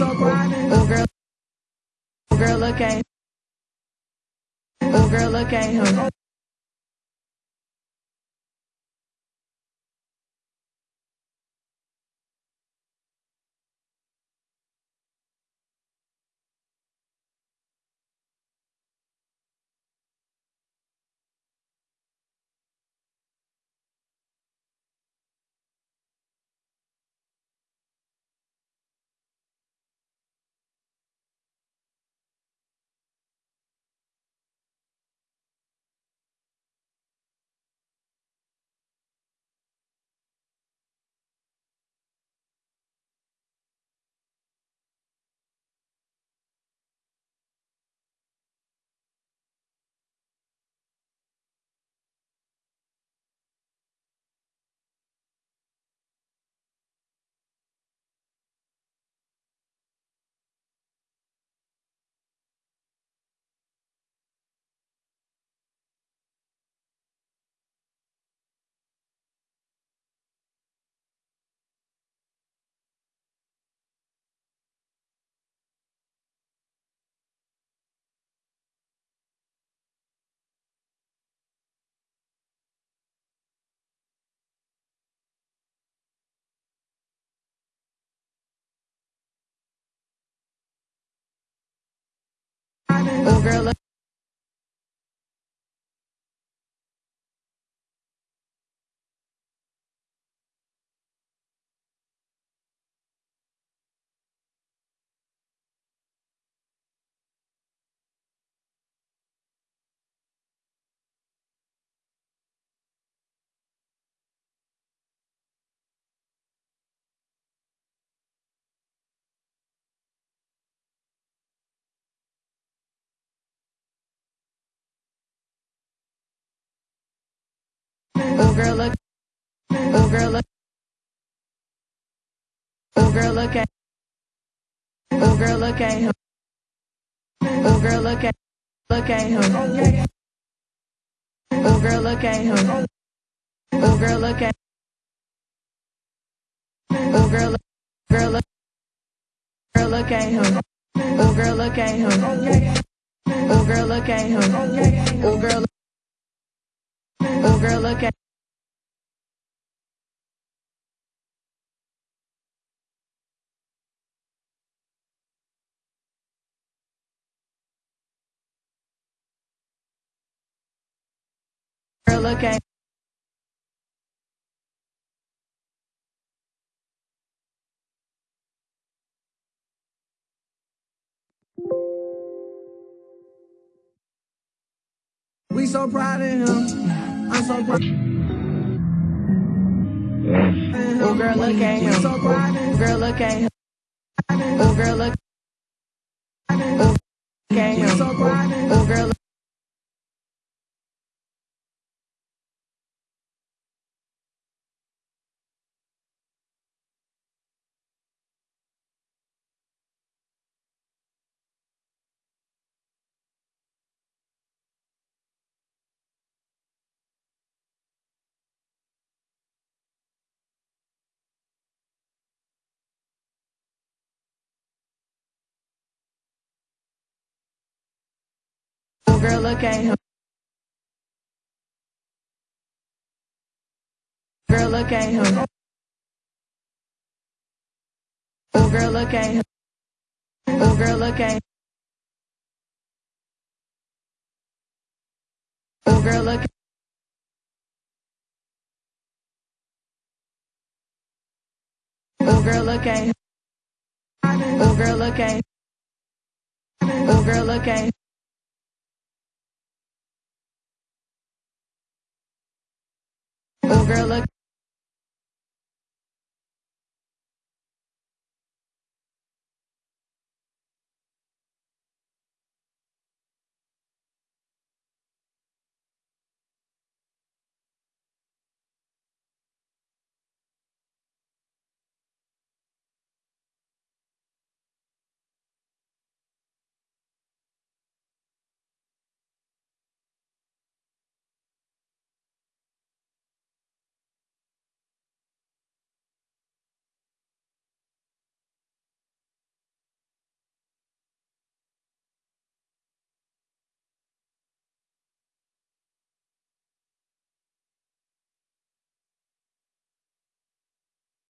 Oh girl, oh girl, look at, oh girl, look at him. Oh girl, girl, look. Oh girl, look. Oh girl, look at. Oh girl, look at him. Oh girl, look at. Look at him. Oh girl, look at him. Oh girl, look at. Oh girl, look. Girl, look. Girl, look at him. Oh girl, look at him. Oh girl, look at him. Oh girl. Oh girl, look at. Girl, look at. We so proud of him. I'm so proud. Oh girl, look at him. Oh girl, look at him. Oh girl, look. Oh, look at him. Oh girl. Look. Oh girl, look at him. Girl, look at him. Oh girl, look at him. Oh girl, look at. Oh girl, look. Oh girl, look at. him. Oh girl, look at. him. Oh girl, look at. Oh girl, look.